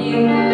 you.